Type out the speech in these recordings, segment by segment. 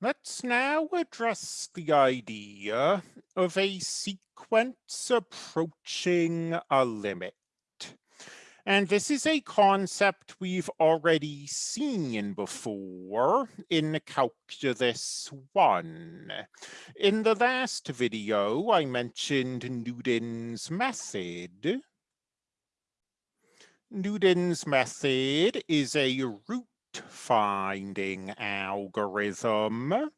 Let's now address the idea of a sequence approaching a limit. And this is a concept we've already seen before in Calculus 1. In the last video, I mentioned Newton's method. Newton's method is a root finding algorithm.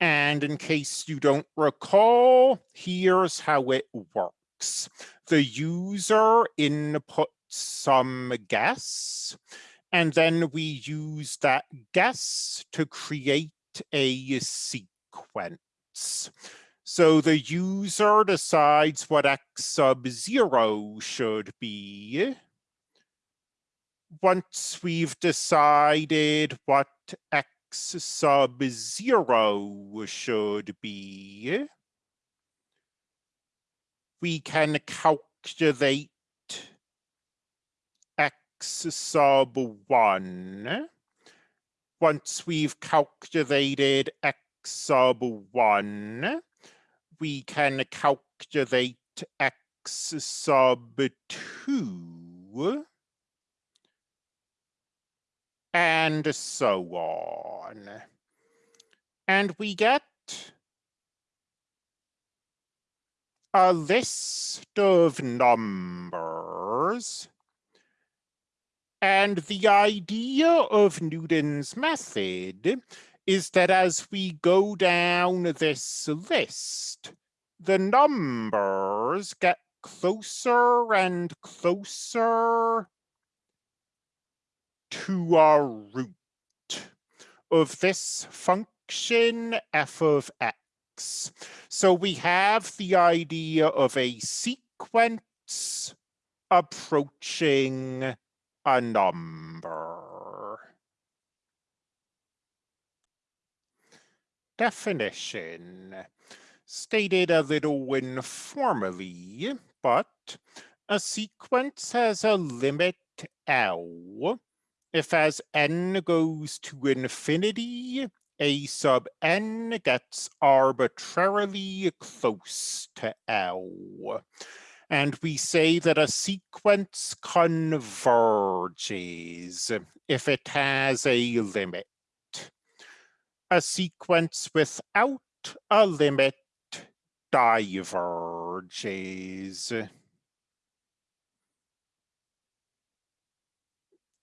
And in case you don't recall, here's how it works. The user inputs some guess, and then we use that guess to create a sequence. So the user decides what x sub zero should be, once we've decided what x sub zero should be, we can calculate x sub one. Once we've calculated x sub one, we can calculate x sub two and so on. And we get a list of numbers. And the idea of Newton's method is that as we go down this list, the numbers get closer and closer to our root of this function f of x. So we have the idea of a sequence approaching a number. Definition. Stated a little informally, but a sequence has a limit L if as n goes to infinity, a sub n gets arbitrarily close to L. And we say that a sequence converges if it has a limit. A sequence without a limit diverges.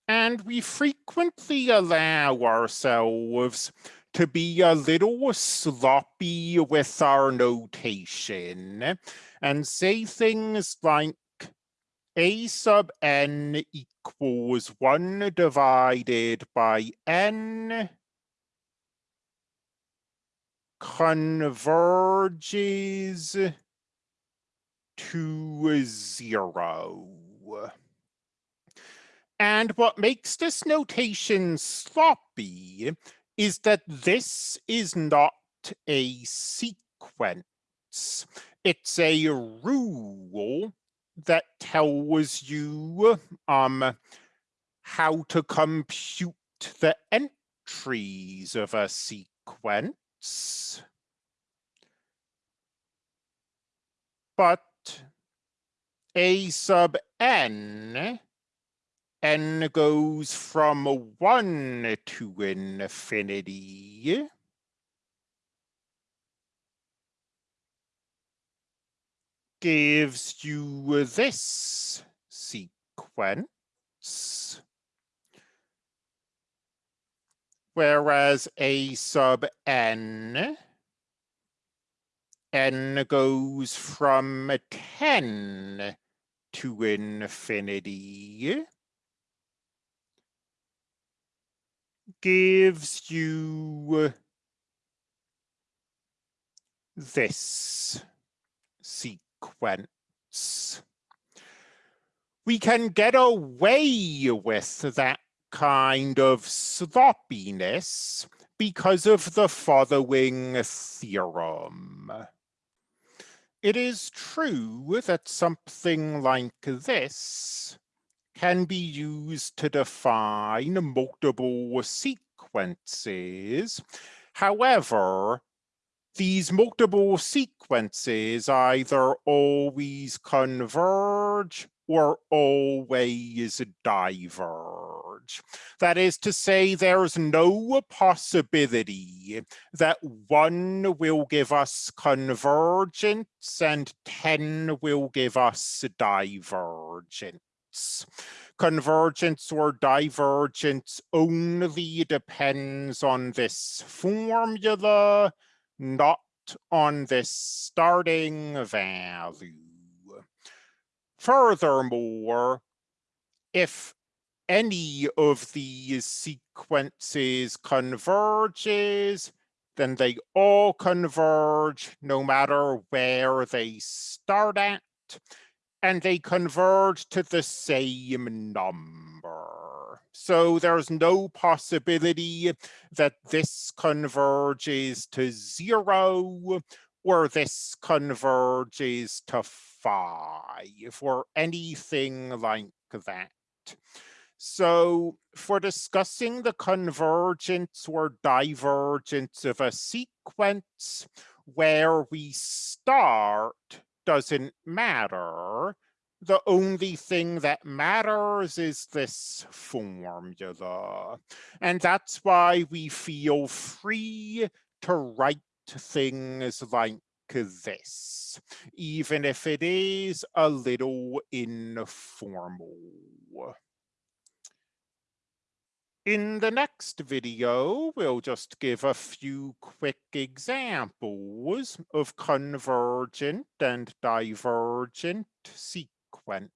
And we frequently allow ourselves to be a little sloppy with our notation and say things like a sub n equals 1 divided by n converges to 0. And what makes this notation sloppy is that this is not a sequence. It's a rule that tells you um, how to compute the entries of a sequence. But a sub n n goes from 1 to infinity. gives you this sequence. Whereas a sub n, n goes from 10 to infinity. Gives you this sequence. We can get away with that kind of sloppiness because of the following theorem. It is true that something like this can be used to define multiple sequences. However, these multiple sequences either always converge or always diverge. That is to say, there's no possibility that one will give us convergence and 10 will give us divergence. Convergence or divergence only depends on this formula, not on this starting value. Furthermore, if any of these sequences converges, then they all converge no matter where they start at, and they converge to the same number. So there's no possibility that this converges to zero or this converges to five or anything like that. So for discussing the convergence or divergence of a sequence where we start doesn't matter. The only thing that matters is this formula. And that's why we feel free to write things like this, even if it is a little informal. In the next video, we'll just give a few quick examples of convergent and divergent sequences.